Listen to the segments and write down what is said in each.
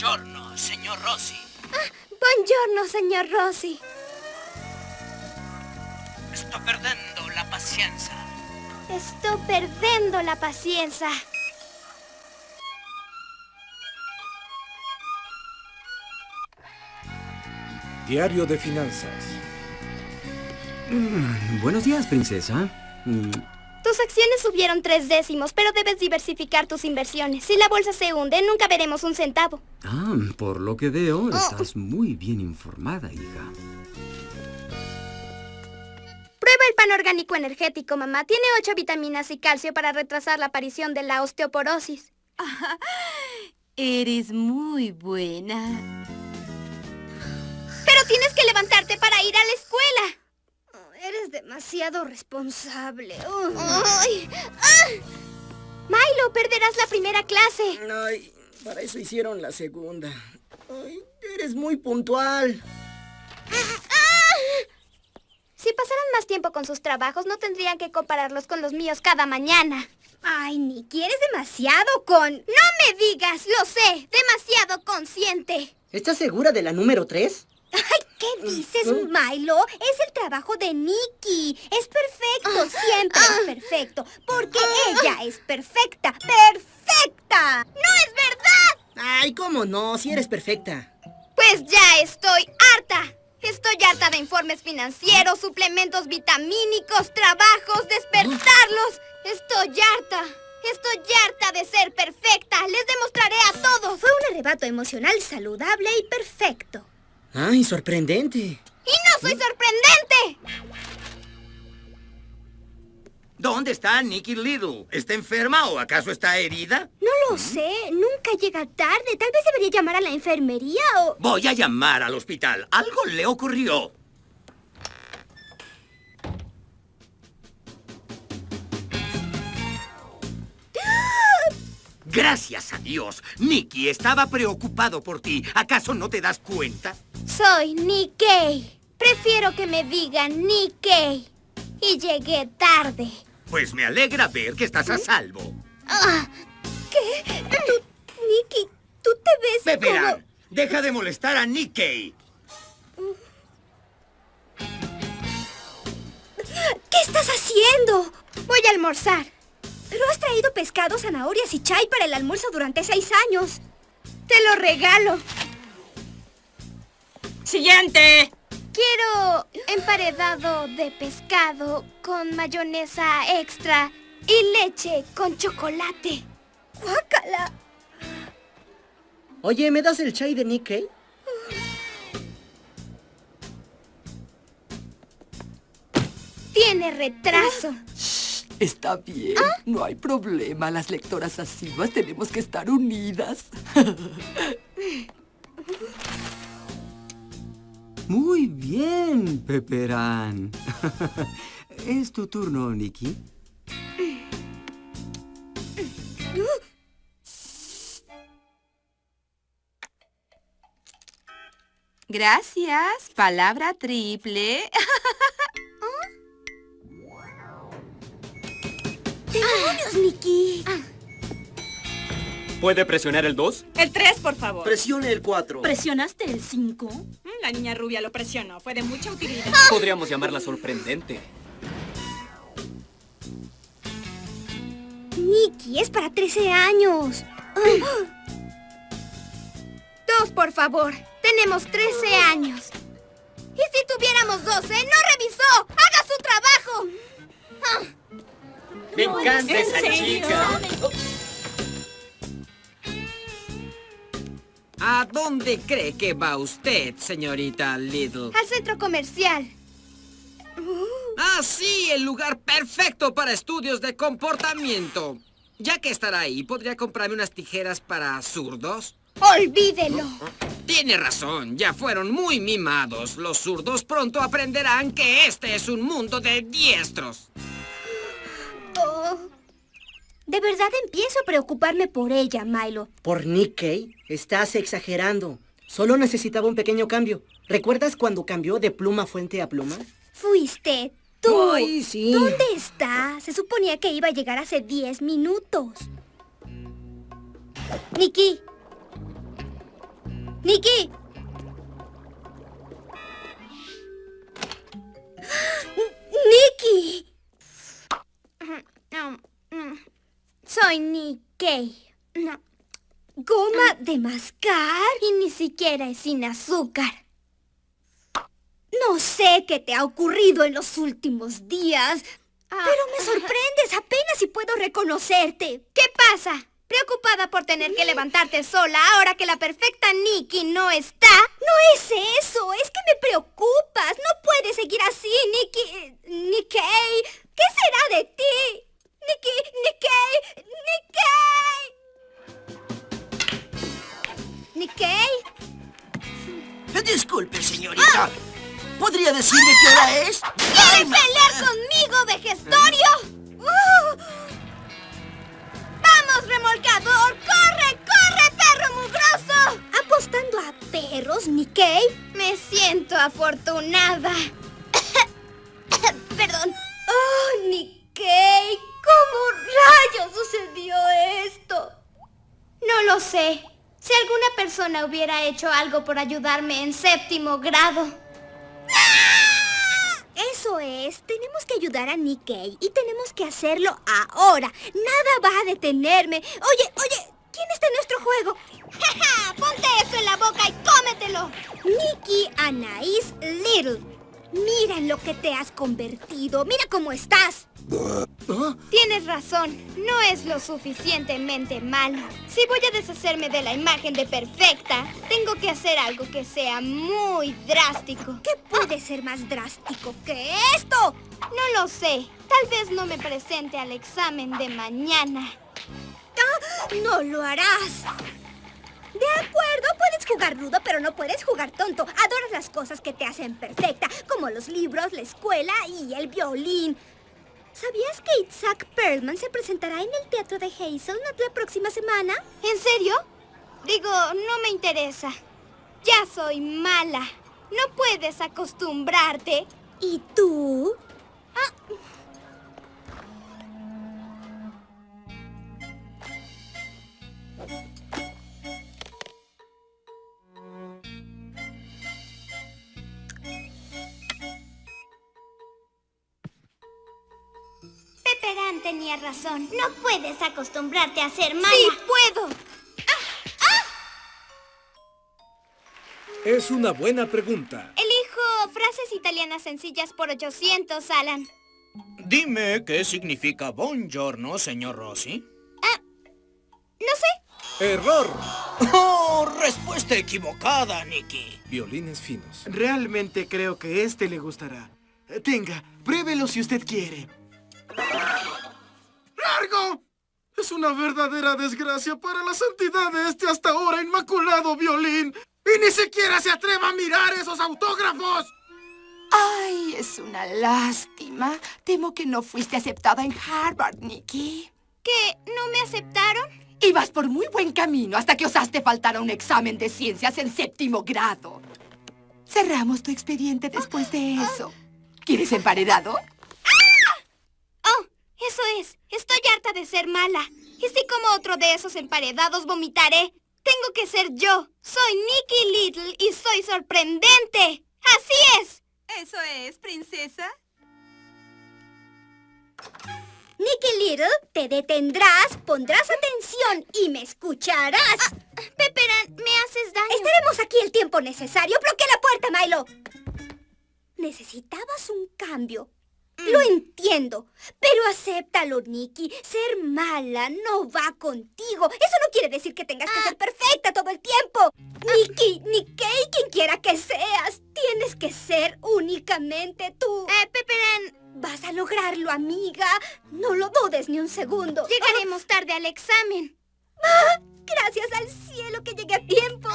Buongiorno, señor Rossi. Ah, buongiorno, señor Rossi. Sto perdendo la paciencia. Sto perdendo la paciencia. Diario de Finanzas. Mm, buenos días, princesa. Mm, tus acciones subieron tres décimos, pero debes diversificar tus inversiones. Si la bolsa se hunde, nunca veremos un centavo. Ah, por lo que veo, oh. estás muy bien informada, hija. Prueba el pan orgánico energético, mamá. Tiene ocho vitaminas y calcio para retrasar la aparición de la osteoporosis. eres muy buena. Pero tienes que levantarte para ir a la escuela. Eres demasiado responsable. Ay. ¡Ah! Milo, perderás la primera clase. Ay, para eso hicieron la segunda. Ay, eres muy puntual. Si pasaran más tiempo con sus trabajos, no tendrían que compararlos con los míos cada mañana. Ay, Nicky, eres demasiado con... No me digas, lo sé, demasiado consciente. ¿Estás segura de la número 3? Ay, ¿qué dices, Milo? Es el trabajo de Nikki. Es perfecto, ah. siempre es ah. perfecto. Porque ah. ella es perfecta. ¡Perfecta! ¡No es verdad! Ay, ¿cómo no? Si eres perfecta. Pues ya estoy harta. Estoy harta de informes financieros, suplementos vitamínicos, trabajos, despertarlos. Estoy harta. Estoy harta de ser perfecta. Les demostraré a todos. Fue un arrebato emocional saludable y perfecto. ¡Ay, sorprendente! ¡Y no soy sorprendente! ¿Dónde está Nicky Little? ¿Está enferma o acaso está herida? No lo sé. Nunca llega tarde. Tal vez debería llamar a la enfermería o... Voy a llamar al hospital. Algo le ocurrió. Gracias a Dios. Nicky estaba preocupado por ti. ¿Acaso no te das cuenta? Soy Nikkei. Prefiero que me digan Nikkei. Y llegué tarde. Pues me alegra ver que estás a salvo. Ah, ¿Qué? Tú, Nicky, tú te ves Peperán, deja de molestar a Nikkei. ¿Qué estás haciendo? Voy a almorzar. Pero has traído pescado, zanahorias y chai para el almuerzo durante seis años. Te lo regalo. ¡Siguiente! Quiero emparedado de pescado con mayonesa extra y leche con chocolate. ¡Guácala! Oye, ¿me das el chai de Nikkei? Tiene retraso. Está bien, ¿Ah? no hay problema. Las lectoras asiduas tenemos que estar unidas. Muy bien, Peperán. ¿Es tu turno, Nikki? Gracias. Palabra triple. ¡Demonios, Nikki! ¿Puede presionar el 2? El 3, por favor. Presione el 4. ¿Presionaste el 5? Mm, la niña rubia lo presionó. Fue de mucha utilidad. Podríamos llamarla sorprendente. Nikki, es para 13 años. Dos, por favor. Tenemos 13 años. ¿Y si tuviéramos 12? ¡No revisó! ¡Haga su trabajo! Me encanta esa chica. ¿A dónde cree que va usted, señorita Little? Al centro comercial. Ah, sí, el lugar perfecto para estudios de comportamiento. Ya que estará ahí, ¿podría comprarme unas tijeras para zurdos? ¡Olvídelo! Tiene razón, ya fueron muy mimados. Los zurdos pronto aprenderán que este es un mundo de diestros. De verdad empiezo a preocuparme por ella, Milo. ¿Por Nikkei? Estás exagerando. Solo necesitaba un pequeño cambio. ¿Recuerdas cuando cambió de pluma fuente a pluma? Fuiste tú. Ay, sí. ¿Dónde está? Se suponía que iba a llegar hace 10 minutos. Nikki. ¡Nikki! ¡Nikki! Nikkei. ¿Goma de mascar? Y ni siquiera es sin azúcar. No sé qué te ha ocurrido en los últimos días, pero me sorprendes apenas si puedo reconocerte. ¿Qué pasa? ¿Preocupada por tener que levantarte sola ahora que la perfecta Nikki no está? No es eso, es que me preocupas. No puedes seguir así, Nikki... Nikkei. ¿Qué será de ti? Nikki, Nikkei, Nikkei. ¿Nikkei? Disculpe, señorita. ¿Podría decirme qué hora es? ¿Quieres pelear conmigo, vejestorio? ¡Uh! ¡Vamos, remolcador! ¡Corre, corre, perro mugroso! ¿Apostando a perros, Nikkei? Me siento afortunada. Perdón. ¡Oh, Nikkei! ¿Cómo rayos sucedió esto? No lo sé. Si alguna persona hubiera hecho algo por ayudarme en séptimo grado. Eso es, tenemos que ayudar a Nikkei y tenemos que hacerlo ahora. Nada va a detenerme. Oye, oye, ¿quién está en nuestro juego? ¡Ja, Ponte eso en la boca y cómetelo. Nikki Anaís Little. Mira en lo que te has convertido. Mira cómo estás. Tienes razón, no es lo suficientemente malo. Si voy a deshacerme de la imagen de perfecta, tengo que hacer algo que sea muy drástico. ¿Qué puede ser más drástico que esto? No lo sé. Tal vez no me presente al examen de mañana. Ah, no lo harás. De acuerdo, puedes jugar rudo, pero no puedes jugar tonto. Adoras las cosas que te hacen perfecta, los libros, la escuela y el violín. ¿Sabías que Isaac Perlman se presentará en el teatro de Hazelnut la próxima semana? ¿En serio? Digo, no me interesa. Ya soy mala. No puedes acostumbrarte. ¿Y tú? Ah. Tenía razón. No puedes acostumbrarte a ser mala. ¡Sí, puedo! Es una buena pregunta. Elijo frases italianas sencillas por 800, Alan. Dime qué significa buongiorno, señor Rossi. No sé. Error. ¡Oh! Respuesta equivocada, Nicky. Violines finos. Realmente creo que este le gustará. Tenga, pruébelo si usted quiere. Es una verdadera desgracia para la santidad de este hasta ahora inmaculado violín. ¡Y ni siquiera se atreva a mirar esos autógrafos! Ay, es una lástima. Temo que no fuiste aceptada en Harvard, Nikki. ¿Que no me aceptaron? Ibas por muy buen camino hasta que osaste faltar a un examen de ciencias en séptimo grado. Cerramos tu expediente después de eso. ¿Quieres emparedado? Eso es. Estoy harta de ser mala. Y si como otro de esos emparedados vomitaré, tengo que ser yo. Soy Nicky Little y soy sorprendente. ¡Así es! ¿Eso es, princesa? Nicky Little, te detendrás, pondrás atención y me escucharás. Pepperan, me haces daño. Estaremos aquí el tiempo necesario. Bloquea la puerta, Milo. Necesitabas un cambio. Lo entiendo, pero acéptalo, Nicky. Ser mala no va contigo. Eso no quiere decir que tengas que ser perfecta todo el tiempo. Nicky, Nikkei, quien quiera que seas, tienes que ser únicamente tú. Eh, Pepperan. Vas a lograrlo, amiga. No lo dudes ni un segundo. Llegaremos tarde al examen. ¡Ah! Gracias al cielo que llegué a tiempo.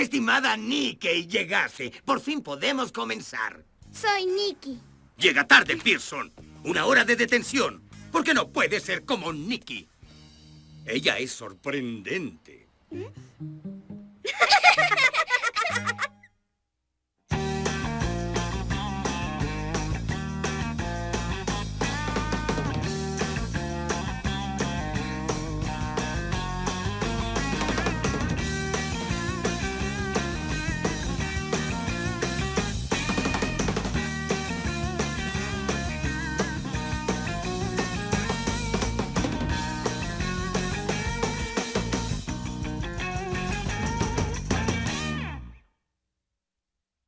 Estimada Nicky, llegase. Por fin podemos comenzar. Soy Nicky. Llega tarde, Pearson. Una hora de detención. Porque no puede ser como Nicky. Ella es sorprendente.